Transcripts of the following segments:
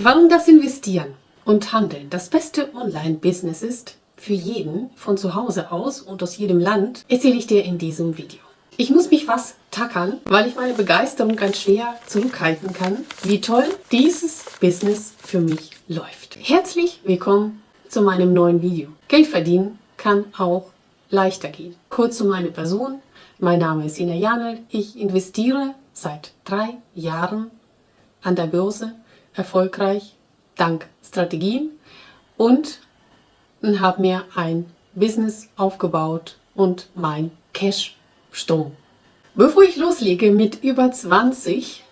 Warum das Investieren und Handeln das beste Online-Business ist, für jeden, von zu Hause aus und aus jedem Land, erzähle ich dir in diesem Video. Ich muss mich was tackern, weil ich meine Begeisterung ganz schwer zurückhalten kann, wie toll dieses Business für mich läuft. Herzlich willkommen zu meinem neuen Video. Geld verdienen kann auch leichter gehen. Kurz zu meiner Person. Mein Name ist Ina Janel. Ich investiere seit drei Jahren an der Börse erfolgreich dank Strategien und habe mir ein Business aufgebaut und mein Cash Strom. Bevor ich loslege mit über 20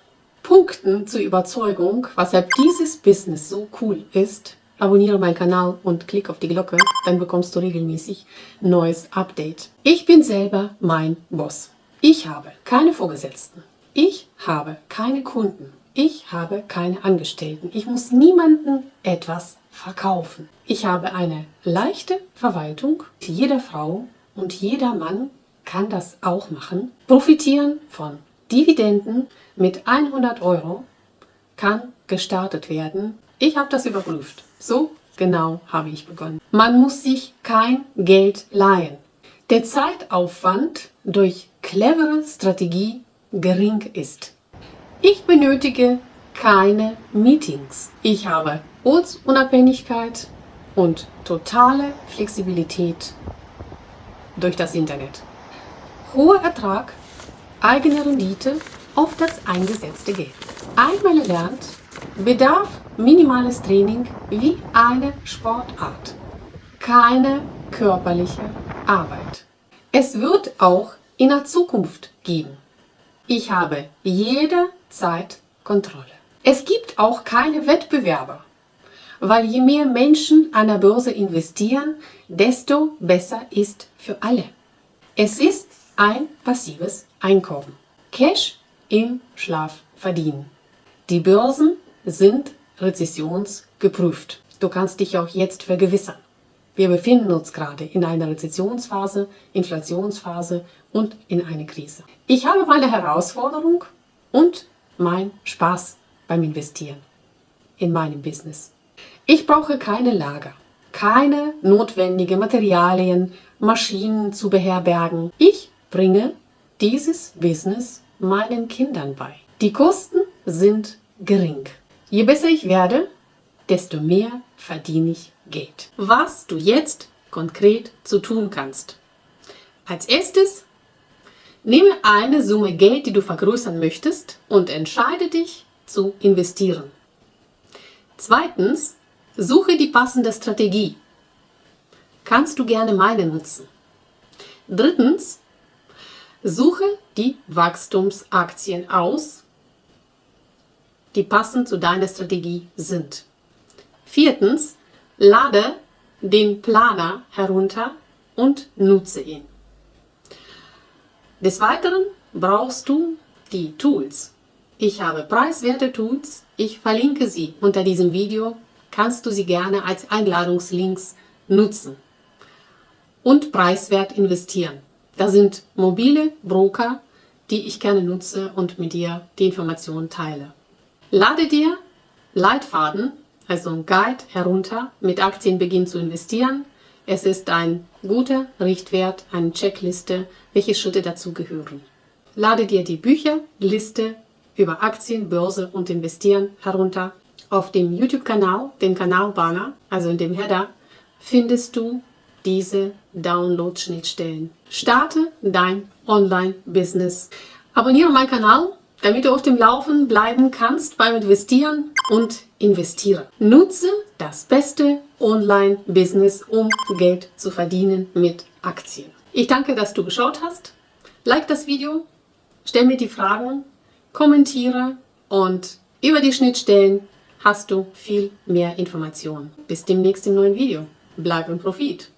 Punkten zur Überzeugung, weshalb dieses Business so cool ist, abonniere meinen Kanal und klick auf die Glocke, dann bekommst du regelmäßig neues Update. Ich bin selber mein Boss. Ich habe keine Vorgesetzten. Ich habe keine Kunden. Ich habe keine Angestellten. Ich muss niemandem etwas verkaufen. Ich habe eine leichte Verwaltung. Jede Frau und jeder Mann kann das auch machen. Profitieren von Dividenden mit 100 Euro kann gestartet werden. Ich habe das überprüft. So genau habe ich begonnen. Man muss sich kein Geld leihen. Der Zeitaufwand durch clevere Strategie gering ist. Ich benötige keine Meetings. Ich habe Ortsunabhängigkeit und totale Flexibilität durch das Internet. Hoher Ertrag, eigene Rendite auf das eingesetzte Geld. Einmal erlernt, bedarf minimales Training wie eine Sportart. Keine körperliche Arbeit. Es wird auch in der Zukunft geben. Ich habe jederzeit Kontrolle. Es gibt auch keine Wettbewerber, weil je mehr Menschen an der Börse investieren, desto besser ist für alle. Es ist ein passives Einkommen. Cash im Schlaf verdienen. Die Börsen sind rezessionsgeprüft. Du kannst dich auch jetzt vergewissern. Wir befinden uns gerade in einer Rezessionsphase, Inflationsphase und in einer Krise. Ich habe meine Herausforderung und mein Spaß beim Investieren in meinem Business. Ich brauche keine Lager, keine notwendigen Materialien, Maschinen zu beherbergen. Ich bringe dieses Business meinen Kindern bei. Die Kosten sind gering. Je besser ich werde, desto mehr verdiene ich Geld. Was du jetzt konkret zu tun kannst. Als erstes nehme eine Summe Geld, die du vergrößern möchtest und entscheide dich zu investieren. Zweitens, suche die passende Strategie. Kannst du gerne meine nutzen. Drittens, suche die Wachstumsaktien aus, die passend zu deiner Strategie sind. Viertens, lade den Planer herunter und nutze ihn. Des Weiteren brauchst du die Tools. Ich habe preiswerte Tools, ich verlinke sie unter diesem Video, kannst du sie gerne als Einladungslinks nutzen und preiswert investieren. Da sind mobile Broker, die ich gerne nutze und mit dir die Informationen teile. Lade dir Leitfaden also ein Guide herunter, mit Aktien beginnen zu investieren. Es ist ein guter Richtwert, eine Checkliste, welche Schritte dazu gehören. Lade dir die Bücherliste über Aktien, Börse und Investieren herunter. Auf dem YouTube-Kanal, dem Kanalbanner, also in dem Header, findest du diese Download-Schnittstellen. Starte dein Online-Business. Abonniere meinen Kanal, damit du auf dem Laufen bleiben kannst beim Investieren und investiere. Nutze das beste Online-Business, um Geld zu verdienen mit Aktien. Ich danke, dass du geschaut hast. Like das Video, stell mir die Fragen, kommentiere und über die Schnittstellen hast du viel mehr Informationen. Bis demnächst im neuen Video. Bleib im Profit!